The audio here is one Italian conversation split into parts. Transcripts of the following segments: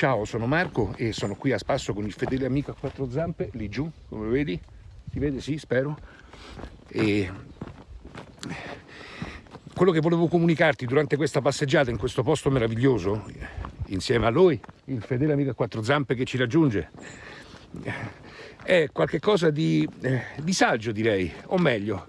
Ciao, sono Marco e sono qui a spasso con il fedele amico a quattro zampe, lì giù, come vedi? Si vede? Sì, spero. E quello che volevo comunicarti durante questa passeggiata in questo posto meraviglioso, insieme a lui, il fedele amico a quattro zampe che ci raggiunge, è qualcosa di, eh, saggio direi, o meglio,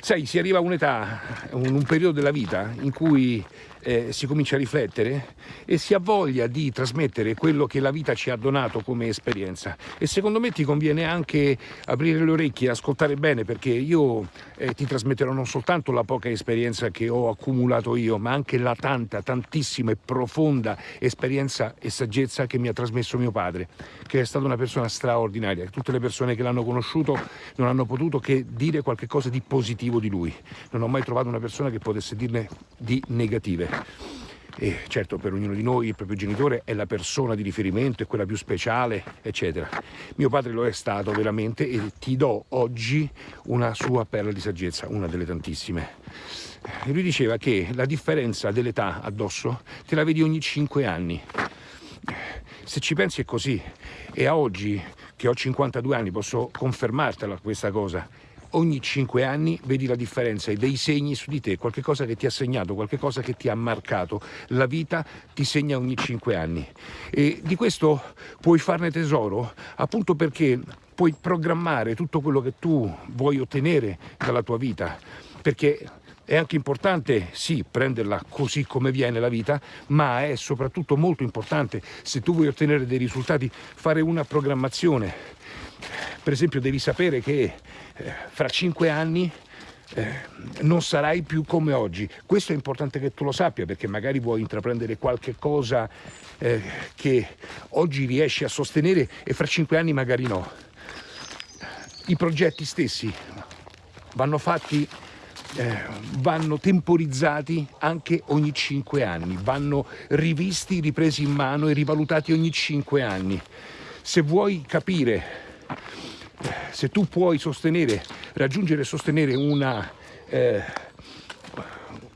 sai, si arriva a un'età, un, un periodo della vita in cui eh, si comincia a riflettere e si ha voglia di trasmettere quello che la vita ci ha donato come esperienza. E secondo me ti conviene anche aprire le orecchie ascoltare bene perché io eh, ti trasmetterò non soltanto la poca esperienza che ho accumulato io ma anche la tanta, tantissima e profonda esperienza e saggezza che mi ha trasmesso mio padre che è stata una persona straordinaria. Tutte le persone che l'hanno conosciuto non hanno potuto che dire qualcosa di positivo di lui. Non ho mai trovato una persona che potesse dirne di negative e certo per ognuno di noi il proprio genitore è la persona di riferimento, è quella più speciale, eccetera. Mio padre lo è stato veramente e ti do oggi una sua perla di saggezza, una delle tantissime. Lui diceva che la differenza dell'età addosso te la vedi ogni 5 anni. Se ci pensi è così e a oggi che ho 52 anni posso confermartela questa cosa ogni cinque anni vedi la differenza dei segni su di te, qualcosa che ti ha segnato, qualcosa che ti ha marcato. La vita ti segna ogni cinque anni e di questo puoi farne tesoro appunto perché puoi programmare tutto quello che tu vuoi ottenere dalla tua vita, perché è anche importante, sì, prenderla così come viene la vita, ma è soprattutto molto importante, se tu vuoi ottenere dei risultati, fare una programmazione. Per esempio devi sapere che eh, fra cinque anni eh, non sarai più come oggi. Questo è importante che tu lo sappia perché magari vuoi intraprendere qualche cosa eh, che oggi riesci a sostenere e fra cinque anni magari no. I progetti stessi vanno fatti, eh, vanno temporizzati anche ogni cinque anni, vanno rivisti, ripresi in mano e rivalutati ogni cinque anni. Se vuoi capire se tu puoi sostenere, raggiungere e sostenere una, eh,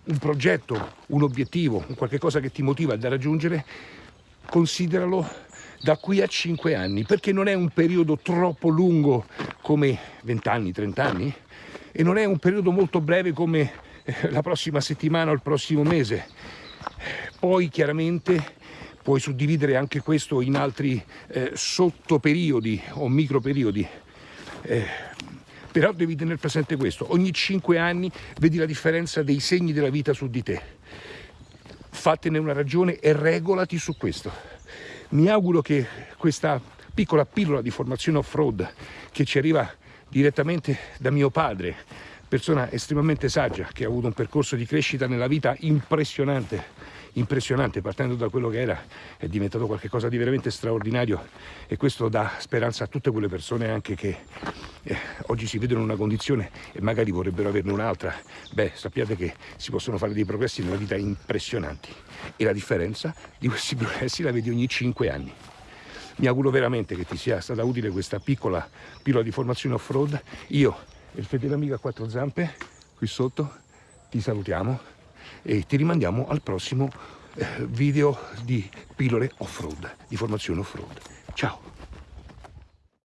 un progetto, un obiettivo, un qualche cosa che ti motiva da raggiungere, consideralo da qui a 5 anni, perché non è un periodo troppo lungo come 20 anni, 30 anni, e non è un periodo molto breve come eh, la prossima settimana o il prossimo mese. Poi chiaramente puoi suddividere anche questo in altri eh, sottoperiodi o microperiodi. Eh, però devi tenere presente questo, ogni cinque anni vedi la differenza dei segni della vita su di te. Fatene una ragione e regolati su questo. Mi auguro che questa piccola pillola di formazione off-road che ci arriva direttamente da mio padre, persona estremamente saggia che ha avuto un percorso di crescita nella vita impressionante, impressionante, partendo da quello che era, è diventato qualcosa di veramente straordinario e questo dà speranza a tutte quelle persone anche che eh, oggi si vedono in una condizione e magari vorrebbero averne un'altra. Beh, sappiate che si possono fare dei progressi nella vita impressionanti e la differenza di questi progressi la vedi ogni 5 anni. Mi auguro veramente che ti sia stata utile questa piccola pillola di formazione off-road. Io e il fedele amico a quattro zampe, qui sotto, ti salutiamo e ti rimandiamo al prossimo eh, video di pillole off-road, di formazione off-road. Ciao!